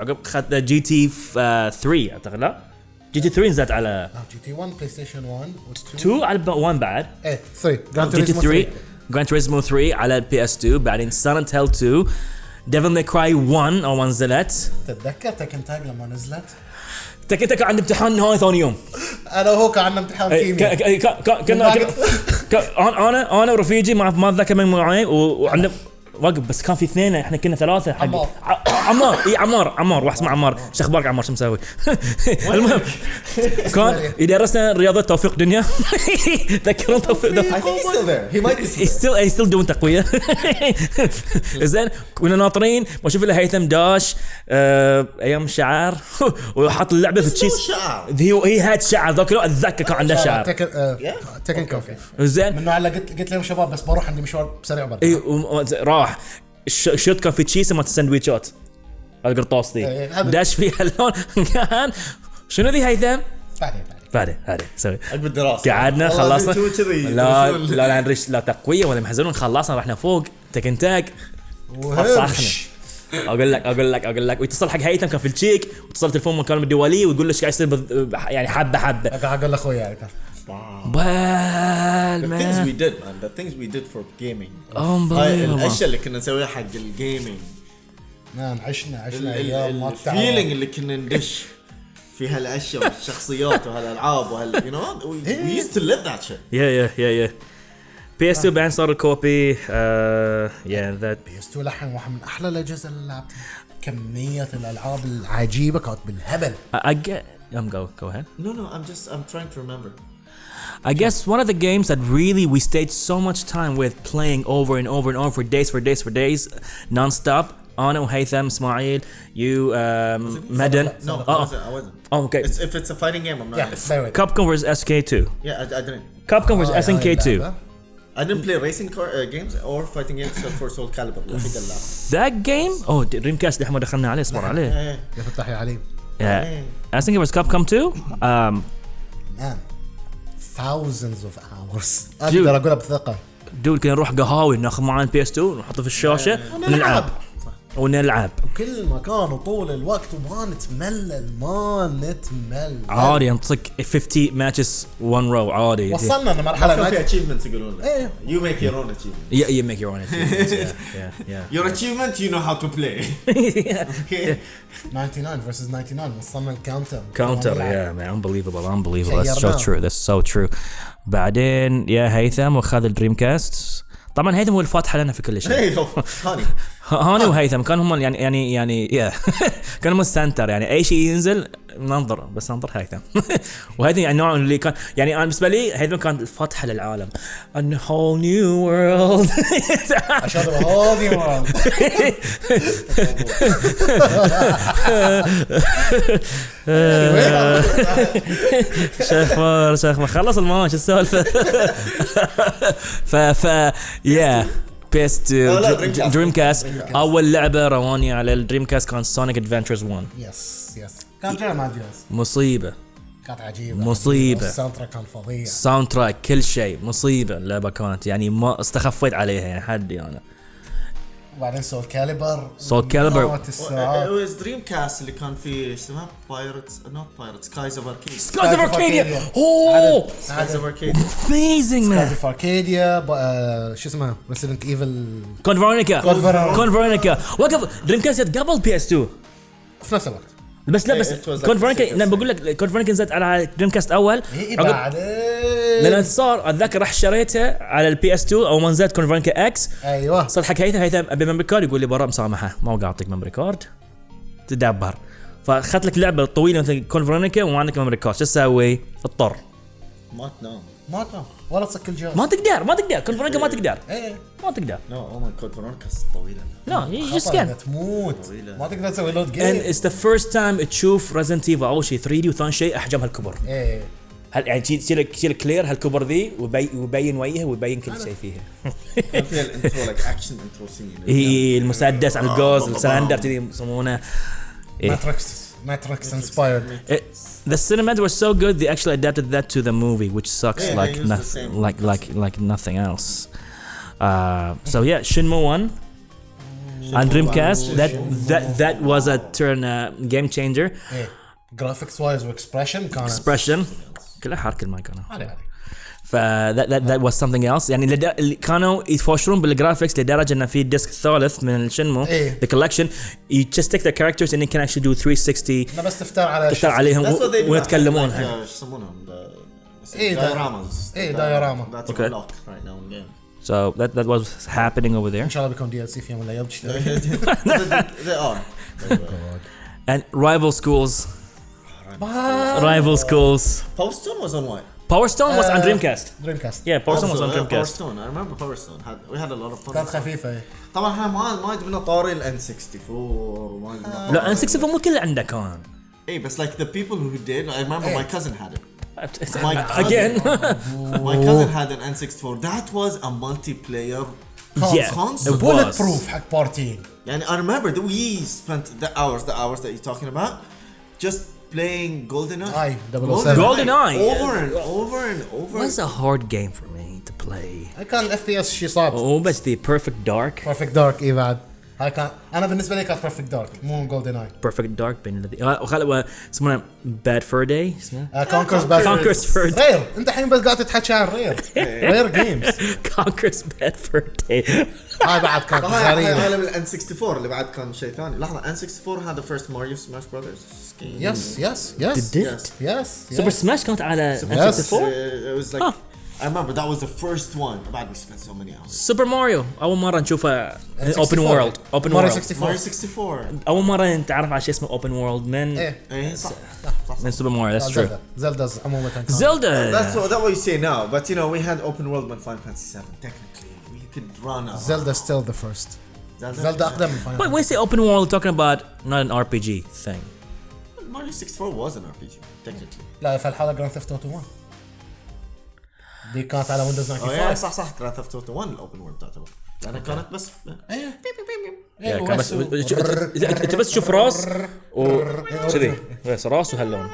عقب اخذت GT 3 أعتقد لا؟ GT 3 نزلت على GT 1 PlayStation 1 و2 2 على 1 بعد. إيه 3 Gran GT Turismo 3 Gran Turismo 3 على ال PS 2 بعدين Silent Hill 2 Devil May Cry 1 أول ما نزلت. تتذكر Tekken Tag لما نزلت؟ تك انت كان عندي امتحان نهائي ثاني يوم. أنا وهو كان عندنا امتحان إيه، كيمياء. كنا أنا أنا ورفيجي ما أتذكر من معي وعندنا وقف بس كان في اثنين إحنا كنا ثلاثة حق. عمار. عمار. إي عمار. عمار واحد اسمه عمار. شو أخبارك عمار شو مسوي؟ المهم كان يدرسنا رياضة توفيق دنيا تذكرون توفيق. he's still doing تقوية. زين كنا ناطرين بشوف له هيثم داش آه، أيام الشعر وحط اللعبة في شعر. هي هي هاد شعر. ذاك الوقت أتذكر كان عنده شعر. تكن كوفي زين. من نوع اللي قلت قلت لهم شباب بس بروح عندي مشوار سريع برا إي وم- راح الشوت كان في تشيز مالت السندويشات القرطاس ذي إيه، داش فيها اللون كان شنو ذي هيثم؟ بعدين بعدين بعدين سوي. عقب الدراسة. قعدنا خلصنا. لا لا لا نرش لا تقوية ولا محزنون خلصنا رحنا فوق تكن تاك فصحنا أقول لك أقول لك أقول لك. ويتصل حق هيثم كان في التشيك واتصل تليفون مكالمه الدوليه ويقول له إيش قاعد يصير يعني حبة حبة. قاعد أقول لاخوي يعني بال The things we man did man, the things we did for gaming. unbelievable. الأشياء اللي كنا نسويها حق ال gaming. man عشنا عشنا أيام ما ال feeling اللي كنا ندش في هالأشياء والشخصيات وهالألعاب وهال know we, we used to live that shit. yeah yeah yeah yeah PS 2 بعدين صار ال copy yeah that PS 2 للحين واحد من أحلى الأجهزة اللي لعبتها كمية الألعاب العجيبة كانت بالهبل. I get um go go ahead. No no I'm just I'm trying to remember. I guess one of the games that really we stayed so much time with playing over and over and over for days for days for days non-stop Ana Haytham Ismail you um Madden No, I oh, wasn't. I wasn't. oh okay It's, if it's a fighting game, I'm not. Yeah, in. stay with Capcom vs SK2 Yeah, I, I didn't. Capcom vs آه، SNK2 هاي اللعبة. I didn't play racing car uh, games or fighting games except for Soul Calibur. الوحيد اللي لعبته. that game oh دريم كاست احنا دخلنا عليه اصبر عليه إيه. يا فتح يا عليم yeah SNK vs Capcom 2 um مان Thousands of hours. أقدر اقولها بثقة. دول كنا نروح قهاوي ناخذ معنا ال PS 2 ونحطه في الشاشة ونلعب. ونلعب. وكل مكان وطول الوقت وما نتملل ما نتملل. عادي انطق 50 matches in a row عادي. وصلنا لمرحلة ما في achievement يقولون. إيه. you make your own achievement you make your own achievement your achievement you know how to play okay 99 versus 99 وصلنا ال counter counter yeah man unbelievable unbelievable that's so true that's so true بعدين يا هيثم واخذ ال Dreamcast. طبعا هيثم هو الفاتحه لنا في كل شيء. أيوه هاني وهيثم كانوا هم يعني يعني يعني كانوا هم ال center يعني. أي شيء ينزل ننظر بس ننظر هيثم. وهيثم يعني نوع اللي كان يعني أنا بالنسبة لي هيثم كان الفتحه للعالم. A whole new world. عشان هذه مرة. شخبار شخبار خلص الماتش السالفة. ف ف يا بيست. Dreamcast أول لعبة رواني على ال Dreamcast كان Sonic Adventures 1 yes yes كان جاي مع جهاز مصيبة. كانت عجيبة. مصيبة. ال soundtrack كان فظيع. soundtrack كل شيء. مصيبة اللعبة كانت. يعني ما استخفيت عليها يعني حدي أنا. وبعدين Soul Calibur. مئات It الساعات. Was Dreamcast اللي كان فيه إيش اسمها؟ Pirates not Pirates Skies of Arcadia Skies of Arcadia. Oh Skies of Arcadia amazing man في Arcadia شو اسمه Resident Evil Code Veronica. Code Veronica وقف Dreamcast قبل PS 2 في نفس الوقت. بس لا It- بس Veronica same لا بقول لك Code Veronica نزلت على Dreamcast أول. اي عقب- لأن بعدين صار اتذكر رحت شريته على ال PS 2 أو ما نزلت Code Veronica X أيوه. صار حق هيثم هيثم أبي memory card يقول لي برا مسامحة ما قاعد اعطيك memory card تدبر. فأخذت لك لعبة طويلة مثل Code Veronica وما عندك memory card شو تسوي؟ اضطر. ما تنام. ما تنام. ولا تصك الجهاز ما تقدر ما تقدر. Code Veronica ما تقدر. إيه. ما تقدر. No oh my god Veronica طويلة. لا can't. إنها تموت. طويلة. ما تقدر تسوي load game it's the first time تشوف Resident Evil أول شيء 3 D وثاني شيء احجامها الكبر إيه. هل يعني تشيل تشيل تشيل كلير هالكبر ذي ويبي- ويبين وجهها ويبين كل شيء فيها. كان فيها ال intro like action intro scene. هي المسدس على الجوز السلندر كذي يسمونه. إيه. ماتريكس ماتريكس انسبايرد It, the cinemas were so good they actually adapted that to the movie which sucks Yeah, they like used the nothing same like like like nothing else uh, so yeah Shinmu 1 on Dreamcast that that that was a turn uh, game changer ايه جرافيكس وايز واكسبريشن كان expression كلها حركه المايك انا عادي عادي ف that, that, that was something else يعني لد... اللي كانوا يتفاشرون بالجرافيكس لدرجه انه في ديسك ثالث من الشنمو إيه. the collection you just take the characters and you can actually do 360 انا بس تفتر على تختار عليهم That's what they و- do. ويتكلمون Like, uh, شو يسمونهم the- إيه، دا- dioramas. إيه، diorama. That's Okay. unlocked right now in game. so that that was happening over there ان شاء الله بيكون دي ال سي في يوم من الايام تشتري they are. and rival schools rival schools Power Stone was on what? Power Stone was on Uh, Dreamcast دريم كاست yeah Power Stone was Also, on uh, Power Dreamcast Stone. I remember Power Stone. Had, we had a lot of fun. كانت خفيفه إيه. طبعا احنا ما ما جبنا طاري ال N64 وما جبنا لا N64 مو كله عنده كان ايه بس like the people who did I remember إيه. my cousin had it. again My cousin had an N64. That was a multiplayer yeah console. it بولت was بروف حق بارتي And I remember that we spent the hours, the hours that you're talking about, just playing GoldenEye. Oh GoldenEye. GoldenEye. Over yeah. and over and over. What's a hard game for me to play? I can't FPS, she's. Oh, but it's the Perfect Dark. Perfect Dark, Ivan. هاي كان أنا بالنسبة لي كانت Perfect Dark مو GoldenEye perfect dark بين الذي وخل يسمونه bad fur day اسمه Conker's Bad Conker's Fur Rare أنت الحين بس قاعد تتحكي عن Rare Rare games Conker's bad fur day. هاي بعد كانت هاي هاي عالم ال N 64 اللي بعد كان شيء ثاني. لحظة N 64 had the first Mario Smash Brothers game يس يس يس Did. It? Yes. yes Super Smash كانت على Yes. N64 Uh, it was like Huh. I remember that was the first one بعد we spent so many hours سوبر ماريو اول مره نشوفه اوبن 64. وورلد اوبن ماريو وورلد 64 Mario 64 اول مره نتعرف على شيء اسمه اوبن وورلد من ايه ايه صح صح صح من سوبر ماريو ذاتس ترو زلدا زلدا عموما كانت زلدا That's what, that what you say now, but you know we had open world when Final Fantasy 7. Technically, we could run a زلدا ستيل ذا فيرست Zelda, زلدا اقدم من But فاينل when you say open world, you're talking about not an RPG thing. Mario 64 was an RPG, technically. لا في الحاله جراند ثيفت اوتو 1 دي كانت على Windows Oh yeah, 95 صح صح. Grand Theft Auto 1 ال open world تعتبر. لانها كانت بس إيه كان بس انت أنت بس تشوف راس وكذي بس راس وهاللون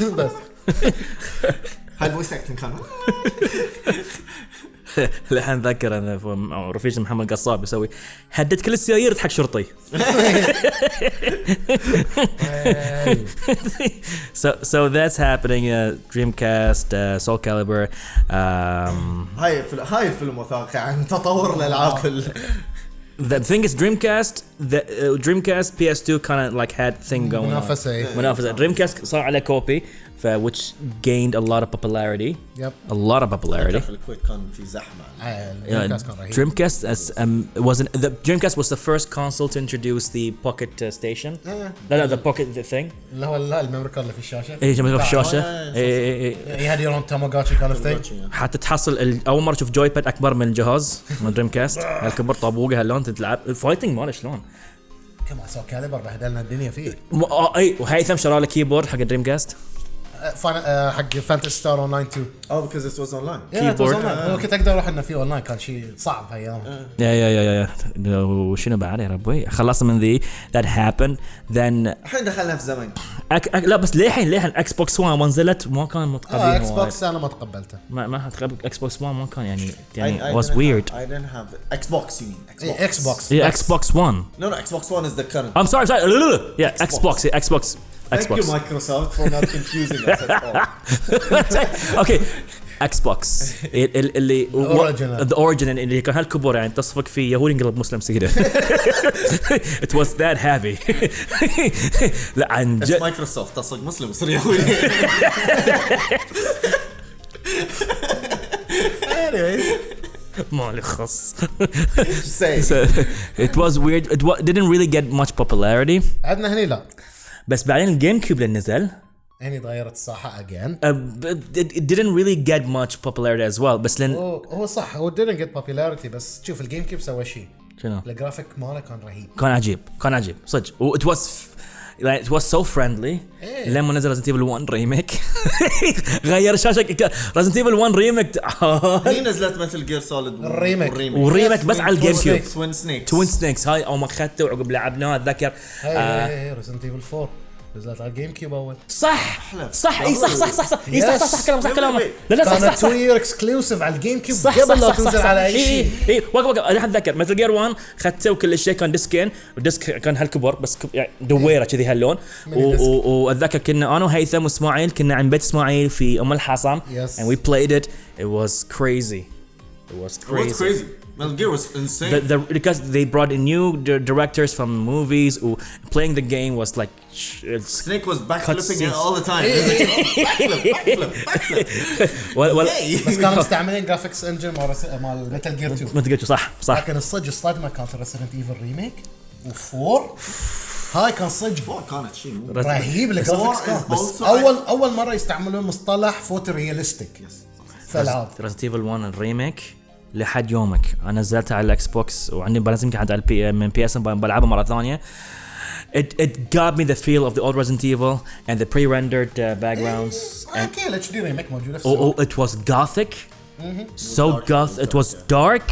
بس. هاي ال voice acting كان الحين ذكر أنا رفيج محمد قصاب يسوي هدد كل السيايير حق شرطي so so that's happening uh, Dreamcast uh, Soul Calibur um, هاي الفيلم هاي الفيلم وثائقي عن تطور الالعاب ال- the thing is Dreamcast the uh, Dreamcast PS2 kind of like had thing going on منافسه إيه منافسة Dreamcast صار عليه كوبي ف which gained a lot of popularity يب a lot of popularity في الكويت كان في زحمه Yeah, الدريمكاست كان رهيب as um was an, the Dreamcast was the first console to introduce the pocket uh, station. إيه. لا لا the pocket the thing. اللي هو لا ال memory card اللي في الشاشه الشاشة. آه، إيه إيه إيه. You had your own Tamagotchi kind of thing حتى تحصل ال- أول مرة تشوف joypad أكبر من الجهاز من Dreamcast هالكبر طابوقه هاللون تلعب ال fighting ماله شلون. كما Soulcalibur بهدلنا الدنيا فيه آه، اي وهيثم شرى له keyboard حق ال Dreamcast. آه، فاين- آه، حق Phantasy Star Online 2 Oh, because this was online. Keyboard. هو كنت أقدر أروح إنه في اون لاين كان شيء صعب هايامها yeah yeah yeah yeah yeah وشنو بعد يا ربي خلصنا من ذي that happened then الحين دخلنا في زمن أك... أك... لا بس للحين للحين Xbox 1 نزلت ما كان آه متقبلين X وايد. Box أنا ما تقبلته ما ما تقبل Xbox 1 ما كان يعني I, يعني I was didn't weird. Have, I didn't have Xbox. You mean Xbox? إيه Xbox Yeah, Xbox One. No, no. Xbox One is the current. I'm sorry, sorry. Yeah, Xbox. Yeah, Xbox. Thank you, Microsoft, for not confusing us at all. okay. Xbox ال- ال- اللي the origin اللي كان هالكبر يعني تصفق فيه يهودي انقلب مسلم سيده it was that heavy لا عن جد Microsoft. تصدق مسلم يصير يهودي. ما لي خص it was weird it didn't really get much popularity عندنا هني لا بس بعدين ال GameCube اللي نزل. هني تغيرت الساحه again it, didn't really get much popularity as well بس لأن هو هو صح هو didn't get popularity بس شوف ال GameCube سوى شيء. شنو؟ الجرافيك ماله كان رهيب. كان عجيب كان عجيب صدق. و it was like it was so friendly. إيه. لما نزل Resident Evil 1 remake غير الشاشه Resident Evil 1 remake هي نزلت Metal Gear Solid ال remake. و remake بس على ال GameCube Twin Snake Twin Snakes هاي أو ما اخذته وعقب لعبناه أتذكر. هاي هاي Resident Evil 4 نزلت على الجيم كيوب أول. صح. صح إي صح صح صح صح إي صح صح صح كلامك صح كلامك. لا لا صح صح كانت صح. 2 year exclusive على ال GameCube صح قبل صح لا صح صح تنزل صح. على أي إي شيء. إي وقف وقف. أنا أتذكر Metal Gear 1 اخذته وكل شيء كان ديسكين والديسك كان هالكبر بس كب- يعني دويرة كذي هاللون. وأتذكر كنا أنا وهيثم وإسماعيل كنا عند بيت إسماعيل في أم الحصن Yes. and we played it. It was crazy. It was crazy, What's crazy? Metal Gear was insane. The, the, because they brought in new di- directors from movies who playing the game was like Snake was backflipping it all the time. Backflip, backflip, backflip. well, well Yay. بس كانوا مستعملين graphics engine مال Metal Gear 2 ما تقول صح صح لكن الصدق الصدمه كانت Resident Evil remake و4 هاي كان صدق four كانت شيء رهيب ال graphics Four كان بس اول اول مره يستعملون مصطلح photorealistic في العاب Resident Evil 1 الريميك لحد يومك انا نزلتها على الاكس بوكس وعندي بلازم يمكن على البي من بي اس بلعبها مره ثانيه It, it got me the feel of the old Resident Evil and the pre-rendered uh, backgrounds and اوكي الاتش دي ريميك موجوده في oh, السوق oh, it was gothic so goth it was dark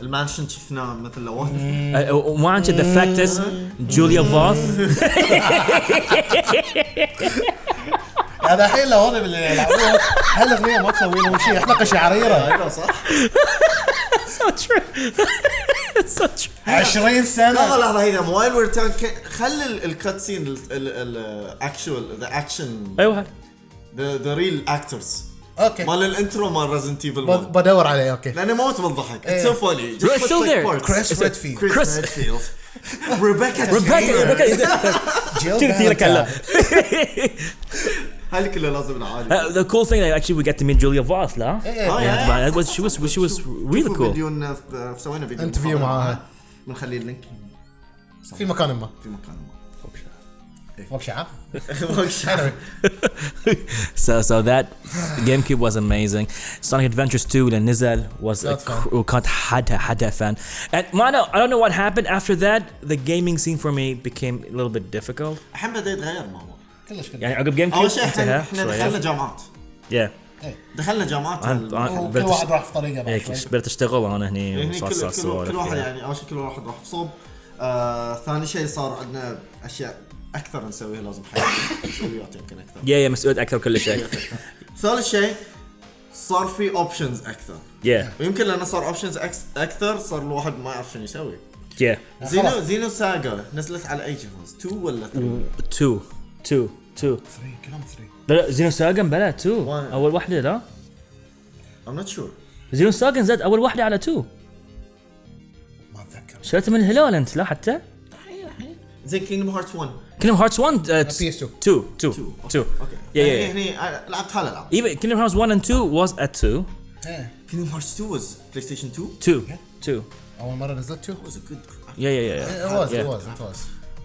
المانشن شفناه مثل لو uh, وما عن the fact is Julia Voth هذا الحين لو هذا اللي يلعبوها هالاغنيه ما تسوي لهم شيء؟ حلقه شعريره أيوه صح. So true. It's so true. 20 لحظه سنه لحظة هنا وايل وير خلي الكات سين الاكشوال ذا اكشن أيوه. the real actors okay. مال ال intro مال Resident Evil ب- 1 بدور عليه okay. لأنه موت من الضحك. it's so funny. كريس ريدفيلد كريس Chris. ريدفيلد ريبيكا Rebecca Rebecca Jill كذا كلام هذه كلها لازم نعالج Uh, the cool thing that actually we get to meet Julia Voth لا إيه. آه، yeah, يا- but it was she was she was really شوفوا cool فيديونا في- سوينا فيديو انترفيو مقابلة معاها. بنخلي اللينك في مكان ما في مكان ما فوق شعب Anyway. so so that GameCube was amazing. Sonic Adventures 2 اللي نزل was a That's fun. cr- وكانت حدا حدا fun. And ما I don't, I don't know what happened after that. The gaming scene for me became a little bit difficult. الموضوع كلش كلش يعني عقب أول GameCube شيء إحنا. دخلنا جامعات Yeah. دخلنا جامعات بدأت واحد راح في طريقة بعد هيك شوي. بدأت أشتغل أنا هني هني كل, كل, كل واحد يعني. يعني أول شيء كل واحد راح في صوب آه ثاني شيء صار عندنا أشياء أكثر نسويها لازم حياتنا مسؤوليات يمكن أكثر Yeah yeah مسؤولية أكثر كل شيء. ثالث شيء صار في options أكثر Yeah ويمكن لأنه صار options أكثر صار الواحد ما يعرف شنو يسوي yeah. Xeno Xenosaga نزلت على أي جهاز 2 ولا 3 Two two. Two. 3 كلهم 3 لا لا Xenosaga بلا two. One. أول واحدة لا. I'm not sure. Xenosaga زاد أول واحدة على two. ما أتذكر. شريتها من الهلال أنت لا حتى؟ زي Kingdom Hearts 1 Kingdom Hearts 1 uh, PS2. 2 2 2 okay Yeah, yeah, هني لعبت هالالعاب Even Kingdom Hearts 1 and 2 was at 2 إيه Kingdom Hearts 2 was PlayStation 2 2 2 أول مرة نزلت 2 was a good graphic. Yeah yeah yeah It was,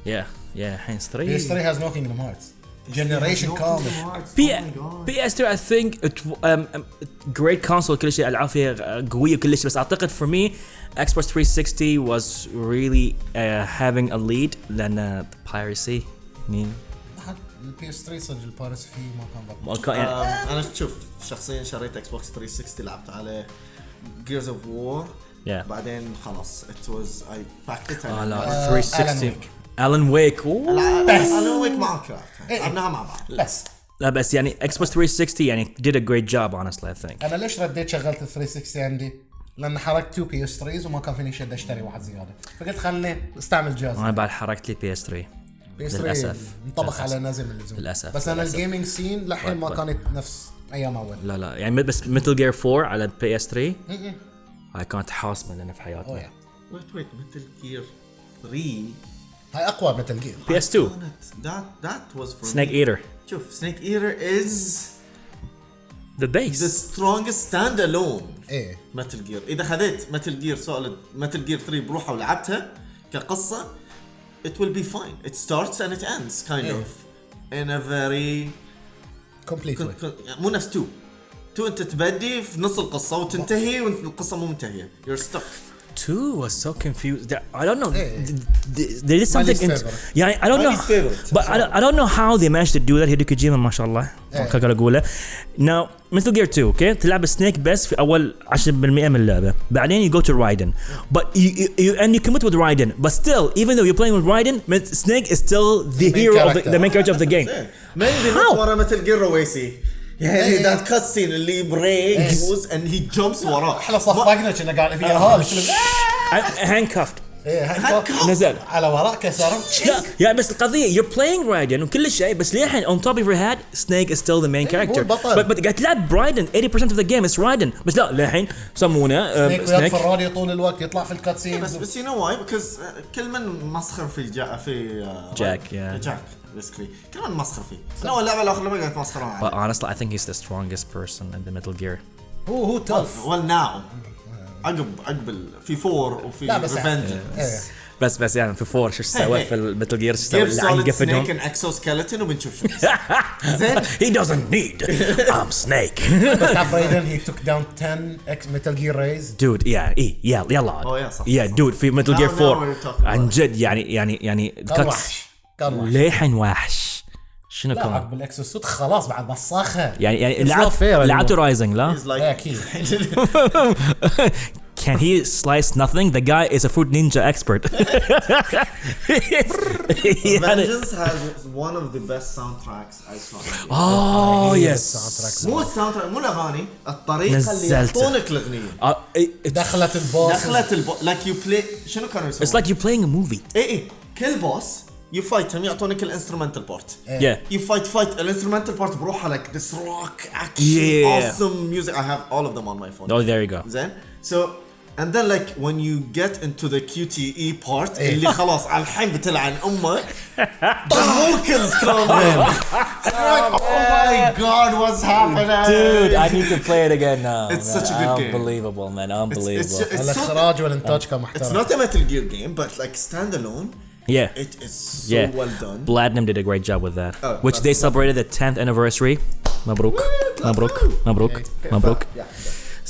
yeah it was, it was. yeah yeah الحين 3 PS3 has no Kingdom Hearts. Generation No كامل. Kingdom Hearts, P oh my God. PS2 I think it w- um, um, great console كل شيء العاب فيها قويه كل شيء بس اعتقد for me Xbox 360 was really uh, having a lead لان the piracy مين البي اس 3 صدق البارس فيه ما كان ما ضبط كان يعني آم، انا شوف شخصيا شريت اكس بوكس 360 لعبت عليه جيرز اوف وور Yeah. بعدين خلاص ات واز اي باكت آه لا آه، 360 Alan Wake. الان ويك بس Alan Wake إيه. لعبناها مع بعض بس لا بس يعني Xbox 360 يعني did a great job honestly I think. أنا ليش رديت شغلت ال 360 عندي؟ لأن حركت 2 PS 3 وما كان فيني شد أشتري واحد زيادة. فقلت خلني أستعمل جهاز. أنا بعد حركت لي PS3 PS 3 للأسف. انطبخ. على نازل من اللزوم للأسف. بس أنا. الجيمنج سين للحين ما كانت نفس أيام أول. لا لا. يعني بس Metal Gear 4 على PS3 هاي كانت حاسمه لنا في حياتنا. يا wait wait Metal Gear 3 هاي أقوى Metal Gear PS2 كانت that that was Snake Eater. شوف Snake Eater is the the best. strongest stand alone إيه. Metal Gear إذا خذيت Metal Gear Solid Metal Gear 3 بروحها ولعبتها كقصة it will be fine. It starts and it ends kind إيه. of. In a very يعني مو نفس 2 2 أنت تبدي في نص القصة وتنتهي وانت القصة مو منتهية. You're stuck. 2 was so confused. There- I don't know. Yeah. th- th- There is something. least In, favorite. yeah, I don't My know. least favorite. But I don't, I don't know how they managed to do that. هيدو كوجيما ما شاء الله. اقدر اقوله. Now مثل جير 2 اوكي تلعب سنيك بس في اول 10% من اللعبه بعدين you go to Raiden but you, you, you and you commit with Raiden but still even though you're playing with Raiden Snake is still the, main hero of the, character. the main character of the game مين How? ورا مثل جير رويسي يعني إيه. that cutscene اللي break goes and he jumps وراه إحنا صفقنا كنا قاعد فيها هذا الفيلم. handcuffed. إيه هاي نزل. على وراء كسرهم لا يا بس القضية you're playing Raiden وكل شيء بس للحين of your head Snake is still the main character. البطل. but, but قاعد تلعب Raiden 80% of the game is Raiden. بس لا للحين يسمونه Snake uh, في الراديو طول الوقت يطلع في ال cut بس بس you know why because كل من مسخر في جا في جاك، في yeah. جاك basically كل من مسخر فيه. أنا اللعبة الآخر لما قاعد يتمسخرون but عليه honestly I think he's the strongest person in the Metal Gear. هو هو tough well now عقب عقب ال- في فور وفي لا بس Revenge إيه. بس بس يعني في فور شو سوى. في ال Metal Gear شو سوى؟ اللي عن سوليد سنيك ان اكسو سكeleton وبنشوف شو زين؟ He doesn't need. I'm Snake. بس تعرف Raiden هي توك داون 10 إكس ميتال جير ريز dude yeah إيه يلا يلا Oh, yeah, صح، yeah صح. dude في Metal Now- Gear now 4 we're talking عن جد يعني يعني يعني وحش كان وحش. ليحن وحش. شنو لا كان؟ عقب ال exosuit خلاص بعد مساخه يعني يعني It's لعبت لعبت. Rising لا؟ Like أكيد can he slice nothing? The guy is a fruit ninja expert. Vengeance has one of the best soundtracks I saw. oh yes. مو ال soundtrack مو الأغاني الطريقة اللي. يعطونك الاغنيه Uh, دخلت ال boss دخلت ال bo... like you play شنو كانوا it's يسوون؟ like you're playing a movie. اي اي كل بوس يو فايتهم يعطونك الانسترومنتال بارت yeah يو فايت فايت الانسترومنتال بارت بروحها لايك ذس روك اكشن Yeah. awesome music I have all of them on my phone oh there you go زين so and then like when you get into the QTE part إيه. اللي خلاص على الحين بتلعن امك the vocals come in You're like, oh my god what's happening Dude, I need to play it again now. It's man. such a good game. Unbelievable, man. it's, Unbelievable. it's, it's, so, الاخراج والانتاج كان it's محترم not a Metal Gear game but like standalone yeah. it is so yeah. well done Platinum did a great job with that. Oh, which they celebrated the 10th anniversary. Mabruk. Mabruk. Mabruk. Mabruk. yeah, yeah.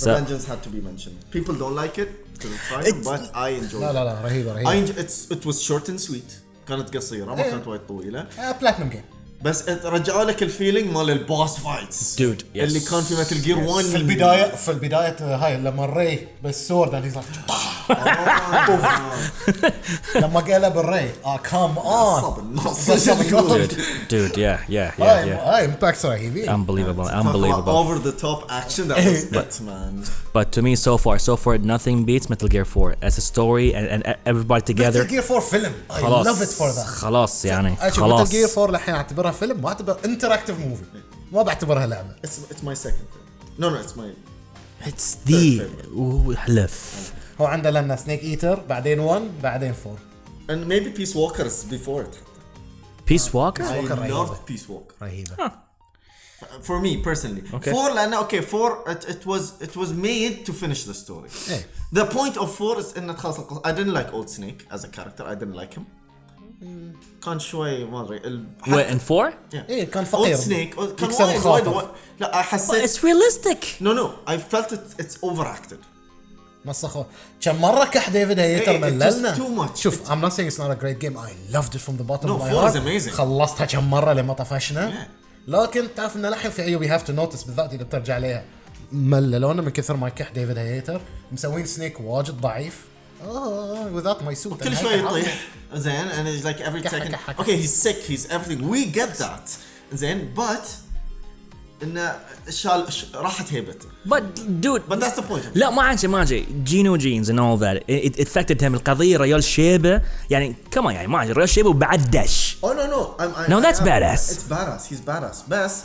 So- Revengeance had to be mentioned. People don't like it because it's fire, It's- but I enjoyed لا it. لا لا رهيبه I رهيبه enjoy, it's it was short and sweet. كانت قصيرة ما إيه. كانت وايد طويلة بلاتنم جيم بس it- رجعوا لك الفيلينج مال البوس فايتس Dude, yes. اللي كان في متل جير 1 في البدايه في البدايه هاي لما الري بالسورد اللي صار لما قلب الري اه كام اون صب النص Dude, dude, yeah, yeah, yeah, هاي yeah. هاي امباكتس رهيبين Unbelievable, unbelievable. over the top action that was it man But to me, so far, so far, nothing beats Metal Gear 4 as a story and, and everybody together. متل جير 4 فيلم اي خلاص لاف ات فور ذات خلاص يعني اشوف متل خلاص جير 4 الحين اعتبرها فيلم ما اعتبر انتراكتيف موفي ما بعتبرها لعبه it's it's my second favorite. no no it's my It's the Ooh, حلف هو عنده لنا سنيك ايتر بعدين 1 بعدين 4 and maybe Peace Walkers before it Peace Walker I Walker رهيبة. loved Peace Walker رهيبه for me personally Okay. four لأنه okay four it, it was it was made to finish the story إيه. the point of four is إنه تخلص القصة I didn't like Old Snake as a character I didn't like him كان شوي ما ادري ال- Wait, and 4? إيه، كان فقير. Old Snake كان يكسر وايد الخاطر. وايد وايد- لا But حسيت it's realistic. no no I felt it it's overacted مسخوا كم مره كح David Hayter إيه، مللنا just too much. شوف I'm not saying it's not a great game I loved it from the bottom No, of my 4 is heart amazing. خلصتها كم مره لما طفشنا Yeah. لكن تعرف ان الحين في عيوب you have to notice بالذات اذا بترجع عليها مللونا من كثر ما كح David Hayter مسوين Snake واجد ضعيف آه without my suit كل شوي يطيح زين and it's like every كحة second كحة كحة. okay he's sick he's everything we get that زين but انه شال راحت هيبته But dude, but that's the point لا ما عن شيء ما عن شيء geno genes and all that it, it affected him القضية ريال شيبة يعني كمان يعني ما عن ريال شيبة وبعد دش oh no no I'm, I, No, that's am- badass. it's badass he's badass بس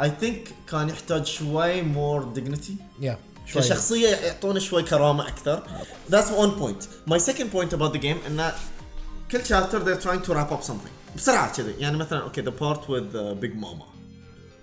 I think كان يحتاج شوي more dignity yeah شوي كشخصية يعطونه شوي كرامة أكثر that's one point my second point about the game إنه كل chapter they're trying to wrap up something بسرعة كذي يعني مثلا okay the part with uh, Big Mama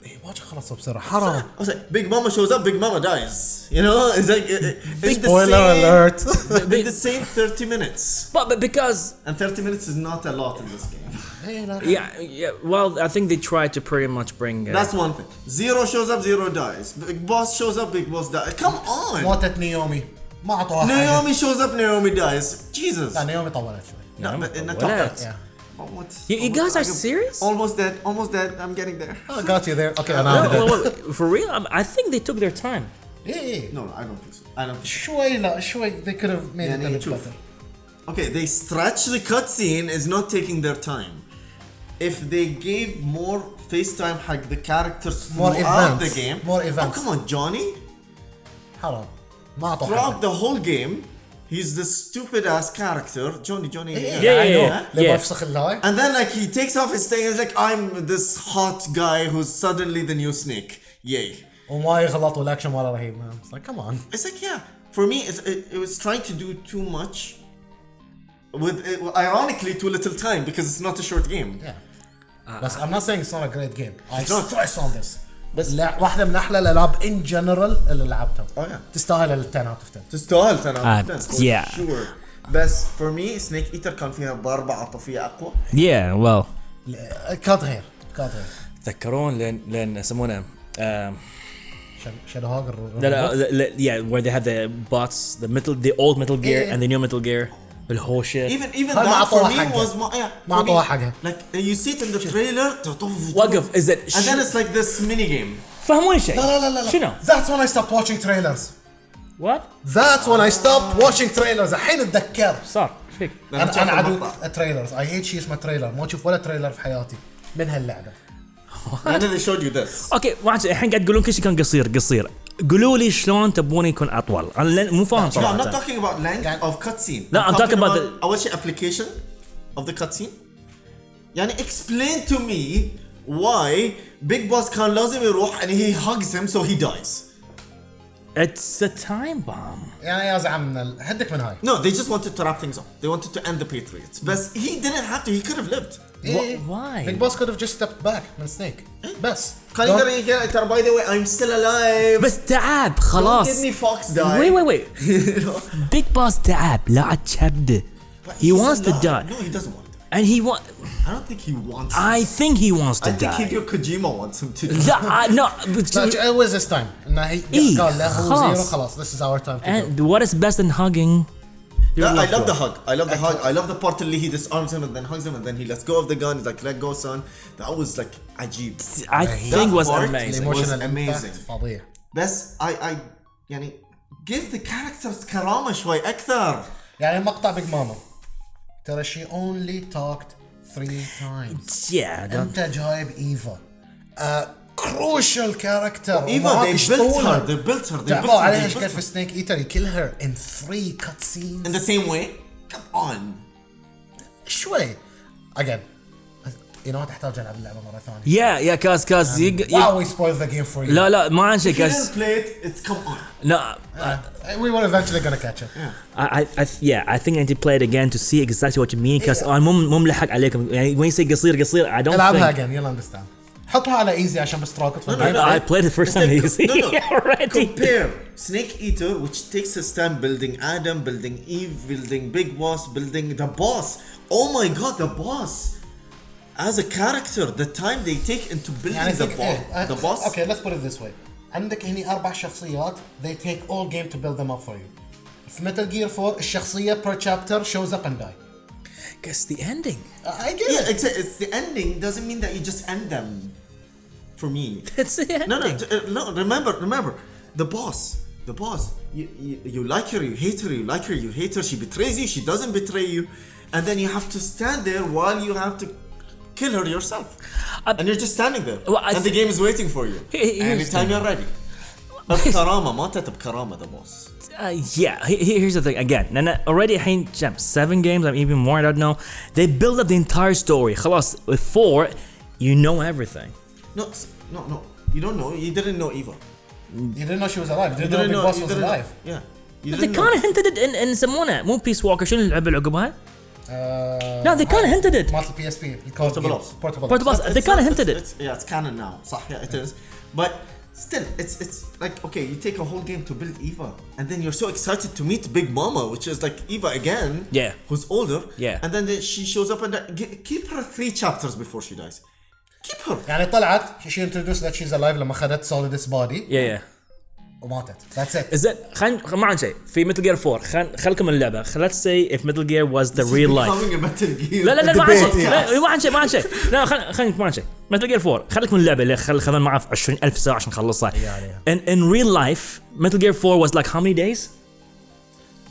إيه، واجد خلصوا بسرعه حرام I was like, Big Mama shows up, Big Mama dies. You know, it's like uh, in the spoiler same, alert in the same 30 minutes, but, but because and 30 minutes is not a lot in this game. إيه، لا. yeah, yeah well I think they tried to pretty much bring uh, That's one thing. Zero shows up, Zero dies. Big Boss shows up, Big Boss dies. Come on. موتت نيومي ما اعطوها حاجه Naomi shows up, Naomi dies. Jesus. لا نيومي طولت شوي No, but Almost, you, you guys are serious? Almost dead. Almost dead. I'm getting there. Oh, got you there. Okay, no, wait, for real? I'm, i think they took their time. Yeah, yeah. No, I don't think so. I don't. Think so. They could have made yeah, it a better. Okay, they stretch the cutscene is not taking their time. If they gave more FaceTime like the characters more throughout events. the game. More events. Oh come on, Johnny. Hello. Throughout the whole game, he's this stupid ass character. Johnny, Johnny. Yeah, yeah, I know. yeah. لما Yeah. يفسخ اللاي And then like he takes off his thing and he's like, I'm this hot guy who's suddenly the new snake. Yay. وما يغلط والاكشن ماله رهيب man. It's like come on It's like yeah. For me, it's, it, it was trying to do too much. With it, ironically too little time because it's not a short game. yeah بس I'm not saying it's not a great game I It's not. stress on this بس- لا واحدة من أحلى الألعاب in general اللي لعبتها Oh, yeah. تستاهل ال 10 out of 10 تستاهل 10 out Uh, of 10 for yeah. sure. بس for me سنيك ايتر كان فيها ضربة عاطفية أقوى. Yeah, well. كانت غير كانت غير تذكرون لين لين يسمونه شادو هوج لا لا لا- yeah where they the bots the metal the old metal gear Yeah. and the new metal gear بالهوشة. Even even ما that for عطوها me حقها. was ما yeah, ما for عطوها me, حقها. Like you see it in the trailer وقف is it And then it's like this mini game. فهموني شيء. لا لا لا لا شنو؟ That's when I stopped watching trailers. What? That's when I stopped watching trailers. الحين أتذكر. صار إيش فيك؟ أنا أنا عدو. التريلرز I hate شيء اسمه تريلر ما أشوف ولا تريلر في حياتي. من هاللعبة. And then they showed you this. أوكي ما الحين قاعد تقولون كل شيء كان قصير قصير. قولوا لي شلون تبون يكون أطول؟ أنا مو فاهم صراحة. لا لا I'm talking about أول شيء application of the cutscene يعني explain to me why Big Boss كان لازم يروح and he hugs him so he dies. it's a time bomb يعني يا زعم هدك من هاي No, they just wanted to wrap things up. They wanted to end the Patriots. But he didn't have to. He could have lived. why? Big Boss could have just stepped back من Snake بس كان يقدر يقول ترى by the way I'm still alive. بس تعب Don't خلاص give me Fox die. wait wait wait big boss تعب لا تشبده he wants to die No, he doesn't want to. and he want I don't think he wants. I think he wants to I think die Hideo Kojima wants him to. die. لا I- no but- لا it was his time انه هي إيه، قال له هو خلاص. زيرو خلاص this is our time to go and what is best in hugging your Yeah, I loved love the one. hug. I love the hug. I love the part اللي he disarms him and then hugs him and then he lets go of the gun. He's like, "Let go, son." That was like عجيب. I think was part- amazing emotional was amazing. impact فظيع بس I I يعني give the characters كرامة شوي أكثر. يعني مقطع بيج ماما ترى she only talked three times yeah that- انت جايب ايفا كروشال كاركتر Eva, they built her. They built her. They built تعبوا her. عليها They ايش built كان her. في سنيك ايتر you kill her in three cutscenes In the same way. Come on. شوي again you know تحتاج العب اللعبه مره ثانيه yeah yeah كاز كاز يق- يق- wow we spoiled the game for you لا لا ما عن شيء If you كاز didn't play it, it's come on. لا Uh, we were eventually gonna catch it I, I, I yeah I think I need to play it again to see exactly what you mean because انا مو مو ملحق عليكم يعني when you say قصير قصير I don't العبها think again you'll understand حطها على ايزي عشان بس تراكض في no, الجيم. no. I played it first time easy No, no. already Compare Snake Eater, which takes his time building Adam, building Eve, building Big Boss, building the boss. Oh my god, the boss! As a character, the time they take into building يعني the, think- bo- إيه، the boss. اوكي let's put it this way عندك هني اربع شخصيات they take all game to build them up for you في متل جير 4 الشخصيه per chapter shows up and die guess the ending I get Yeah, it it's, it's the ending doesn't mean that you just end them. For me, it's the ending no, no, t- uh, no. Remember, remember, the boss, the boss. You, you, you like her, you hate her, you like her, you hate her. She betrays you, she doesn't betray you, and then you have to stand there while you have to kill her yourself, Uh, and you're just standing there, well, I and the th- game is waiting for you. He- he- here's Anytime the- you're ready. بكرامة ماتت بكرامة the boss. Uh, yeah, he- he- here's the thing again. And uh, already الحين جاب seven games, I'm even more, I don't know. They build up the entire story. خلاص, with four, you know everything. No, s- no, no. You don't know. You didn't know Eva. you didn't know she was alive you You didn't know Big Boss you was didn't know- alive Yeah. You But they didn't kind know. of hinted it in, in يسمونه مو بيس ووكر شنو اللعبه اللي عقبها؟ Uh, No, they kind of hinted it. مالت البي اس بي Portable Ops. Portable Portable Ops. Ops. They It's kind of not- hinted it's- it. It's, yeah, it's canon now. صح, yeah, it is. But still, it's it's like okay, you take a whole game to build Eva, and then you're so excited to meet Big Mama, which is like Eva again. Yeah. Who's older. Yeah. And then the, she shows up and uh, gi- keep her three chapters before she dies. Keep her. يعني طلعت she introduced that she's alive لما اخذت Solidus body Yeah, yeah. وماتت. ذاتس ات زين خلينا ما عن شيء. في Metal Gear 4 خل خلكم اللعبة. Let's say if Metal Gear was the real life. Becoming a Metal Gear. لا لا لا ما عن شيء. ما عن شيء ما عن شيء. لا خل خلينا ما عن شيء. Metal Gear 4 خليك من اللعبة. اللي خل خذنا معاه 20000 ساعة عشان نخلصها. In in real life Metal Gear 4 was like how many days?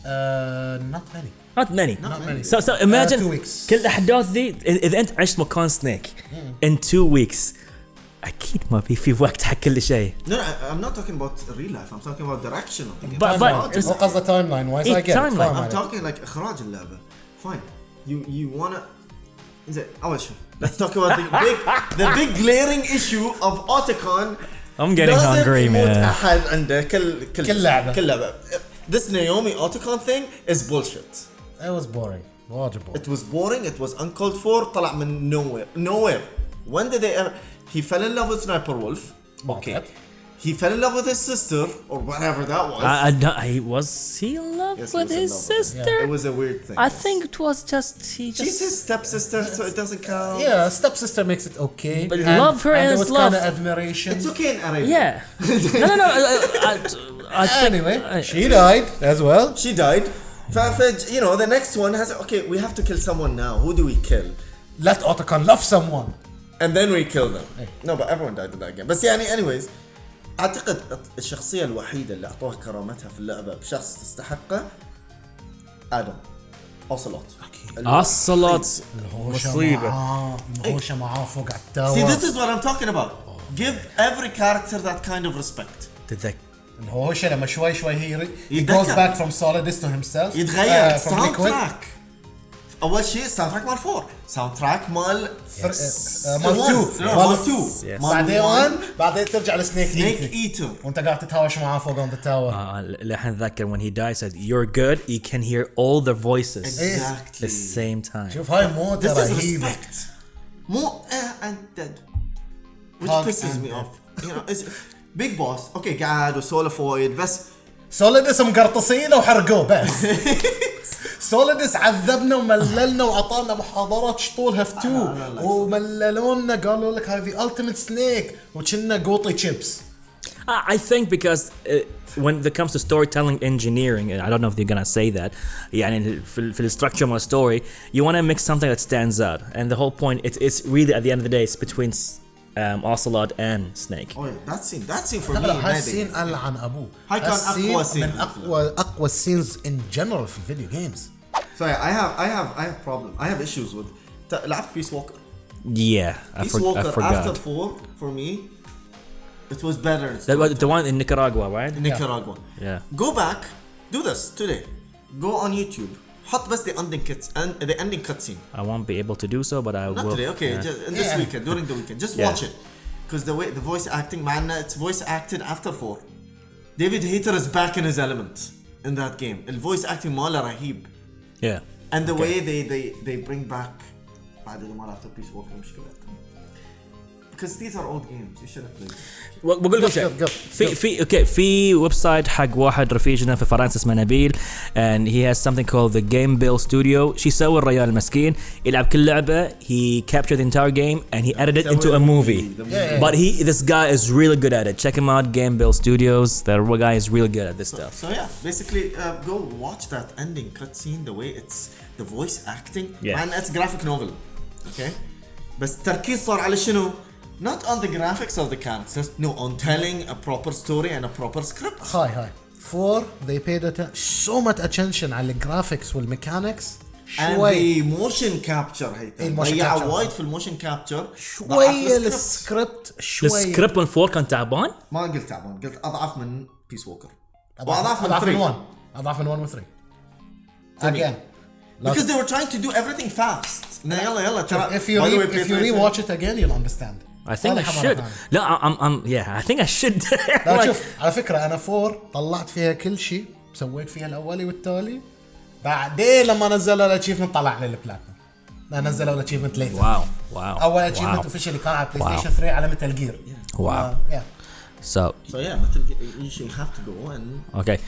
not many not many. Not many. so so imagine two weeks. كل الأحداث ذي اذا أنت عشت مكان Snake in two weeks. أكيد ما في في وقت حق كل شيء no I'm not talking about real life I'm talking about direction of the game بس قصده timeline wise I get timeline I'm talking like إخراج اللعبة fine you you وأنا زين أول شيء let's talk about the big the big glaring issue of Otacon I'm getting hungry, man. أحد عنده كل كل كل لعبة كل لعبة. This Naomi Otacon thing is bullshit. It was boring. Boring. It was boring. It was uncalled for. طلع من nowhere. Nowhere. When did they ever? He fell in love with Sniper Wolf. Okay. Yep. He fell in love with his sister or whatever that was. I, I don't, he was he in love Yes, with his love with her. sister It was a weird thing. I think it was just he She's just his stepsister, so it doesn't count. Yeah, stepsister makes it okay. But love her and is there was love. kind of admiration. It's okay in Arabia. yeah no no no I, I, I think, Anyway, I- she died as well. She died. ف- ف- you know, the next one has okay. We have to kill someone now. Who do we kill? Let Otacon love someone. And then we kill them. No, but everyone died in that game. بس يعني anyways اعتقد الشخصية الوحيدة اللي اعطوها كرامتها في اللعبة بشخص تستحقه آدم Ocelot Ocelot الهوشة مصيبة. معاه فوق على See, ال tower this is what I'm talking about. Give every character that kind of respect. تتذكر الهوشة لما شوي شوي هي he goes back from Solidus to himself يتغير uh, from sound Liquid. track اول شيء soundtrack مال 4 soundtrack مال مال One. 2 No, مال 2 Yes. بعدين 1 بعدين ترجع لسنيك سنيك ايتر وانت قاعد تتهاوش معاه فوق tower آه، لحن اتذكر when he died said you're good you can hear all the voices at Exactly. the same time شوف هاي مو ترى respect. مو and dead. Which pisses me off. You know, big boss. okay قاعد وسولف وايد بس سوليدس مقرطصينه وحرقوه بس سوليدس عذبنا ومللنا وعطانا محاضرات شطولها في تو. ومللونا قالوا لك هذه التيمت سنيك وكنا قوطي تشيبس I think because uh, when it comes to storytelling engineering, and I don't know if you're gonna say that, يعني في, ال- في the structure of a story, you want to make something that stands out. And the whole point, it's, it's really at the end of the day, it's between um, Ocelot and Snake. oh yeah, that scene that scene for لا me لا amazing. هالسين العن ابوه هاي كان هالسين أقوى سين من في اقوى اقوى السينز ان جنرال في الفيديو جيمز So yeah, I have I have I have problem. I have issues with ت- لعبت Peace Walker. Yeah, I, Peace for, Walker I forgot. after four for me, it was better. in That was the storytelling. one in Nicaragua, right? Nicaragua. Yeah. Go back, do this today. Go on YouTube. حط بس the ending cuts and the ending cutscene. I won't be able to do so, but I Not will. today, okay, yeah. just in this Yeah. weekend, during the weekend. Just Yeah. watch it. Because the way the voice acting, man, it's voice acted after four. David Hayter is back in his element in that game. The voice acting ماله رهيب. yeah. And the Okay. way they they they bring back بعد ما لعبت Peace Walker مشكلة. Because these are old games, you should have played them. بقول لكم شيء قف- قف- في في اوكي في ويب سايت حق واحد رفيجنا في فرنسا اسمه نبيل and he has something called the Game Bill Studio شو يسوي الرجال المسكين يلعب كل لعبه he captured the entire game and he edited it into a movie Yeah, but he this guy is really good at it check him out Game Bill Studios that guy is really good at this stuff So yeah, basically uh, go watch that ending cutscene. The way it's the voice acting. Yeah. Man, it's graphic novel. Okay. بس التركيز صار على شنو؟ Not on the graphics of the characters, no, on telling a proper story and a proper script. هاي هاي فور they paid atten- so much attention على ال graphics وال mechanics And شوي the motion capture هيثم ال motion ضيعوا capture. وايد في ال motion capture شوي السكريبت شوي السكريبت من 4 كان تعبان ما قلت تعبان قلت اضعف من Peace Walker اضعف واضعف من اضعف من 3 1 اضعف من 1 و 3 again because they were trying to do everything fast يلا يلا ترى if you re- if you it. rewatch it again you'll understand I think I should. لا I'm I'm yeah I think I should لا Like- شوف على فكرة أنا four طلعت فيها كل شيء سويت فيها الأولي والتالي بعدين لما نزلوا ال achievement طلع لي البلاتنم لا نزلوا ال achievement later wow wow أول achievement wow officially كان على Play. Station 3 على Metal Gear wow يا so So yeah, Metal Gear, you should have to go and okay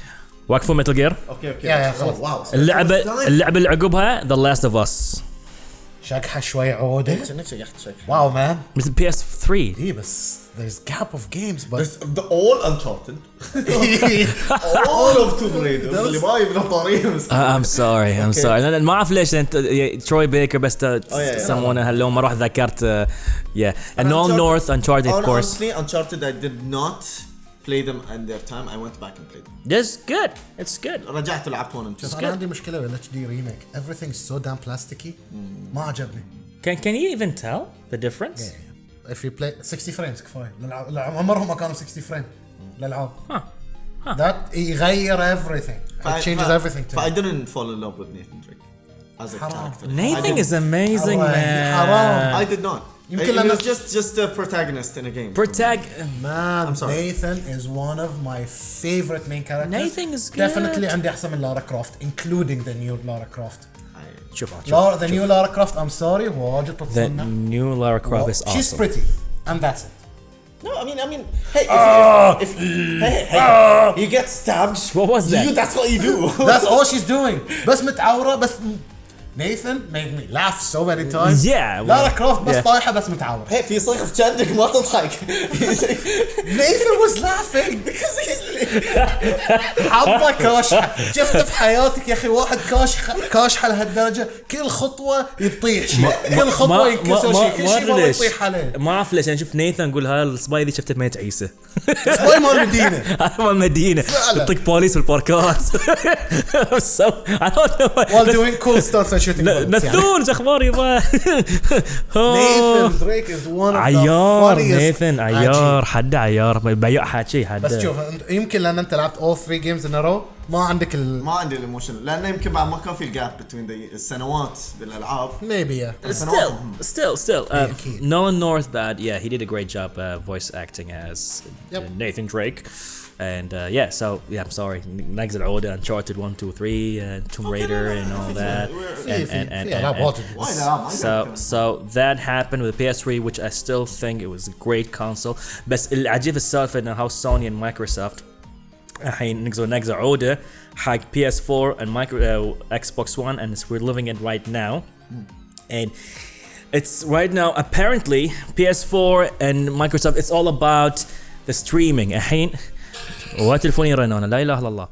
وقفوا Metal Gear okay okay. يا- يا، Oh, خلاص. wow. So اللعبه. اللعبة اللي عقبها The Last of Us شكحه شوي عوده شنو شيء يحت شكل. واو مان مثل بي اس 3 3 اي بس there's gap of games but There's the all uncharted all of Tomb Raider اللي ما يبنى طاريه Uh, I'm sorry I'm sorry أنا ما أعرف ليش انت تروي بيكر بس yeah, yeah. سمونه هاللو ما رحت ذكرت uh, yeah and No Uncharted- North Uncharted of Hon- course Honestly, Uncharted, I did not play them in their time. I went back and played them. That's good it's good رجعت لعبت 1 and 2. شوف انا عندي مشكله بال اتش دي ريميك everything is so damn plasticky ما عجبني can can you even tell the difference if you play 60 فريمز كفايه الألعاب- الألعاب عمرهم ما كانوا 60 فريم الالعاب that يغير everything it changes everything to I me. didn't fall in love with Nathan Drake as a حرام. character. I Nathan didn't. is amazing حرام. man حرام. I did not. يمكن He لأن- was just just a protagonist in a game. protag Man, I'm sorry. Nathan is one of my favorite main characters. Nathan is good. Definitely عندي أحسن من لارا كروفت including the new Lara Croft. I- شوف شوف Lara, the new Lara Croft, I'm sorry, واجد the تتصنع. new Lara Croft is She's awesome pretty, and that's it. No, I mean, I mean, hey, if, if, if, hey, hey, hey, you get stabbed. What was that? You, that's what you do. That's all she's doing. بس متعورة بس Nathan made me laugh so many times. Yeah, well, لارا كروفت بس yeah. طايحة بس متعورة. hey, في صيغ في جندك ما تضحك. Nathan was laughing. Because he's حظه كاشحة شفت في حياتك يا أخي واحد كاشح كاشحة لهالدرجة كل خطوة يطيح شيء كل خطوة ينكسر شيء كل شيء ما يطيح عليه ما اعرف ليش أنا شفت نيثان أقول هاي الصبايا ذي شفته بميت عيسى سباي مال المدينة هذا مال فعلا. يطق بوليس بالباركات I don't know while doing cool stunts نثون أخبار يبا نيثن دريك از ون عيار نيثن عيار حد عيار بيع حكي حد بس شوف يمكن لأن أنت لعبت اول 3 games in row ما عندك ال... ما عندي ال emotion لأنه يمكن بعد ما كان في ال gap بين السنوات بالألعاب. ميبي ستيل ستيل ستيل نولان نورث بعد يا he did a great job voice acting as Nathan Drake And uh, yeah, so yeah, I'm sorry. Next Order, Uncharted 1, 2, 3, and Tomb Raider, and all that. في And, في and, and, في and- العاب and- واجد Why not? I so don't so that happened with the PS3, which I still think it was a great console. بس العجيب السالفه انه how Sony and Microsoft الحين نقزوا نقزوا عوده حق PS4 and micro uh, Xbox One and it's, we're living it right now. And it's right now apparently PS4 and Microsoft it's all about the streaming الحين وتلفوني يرن أنا لا إله إلا الله.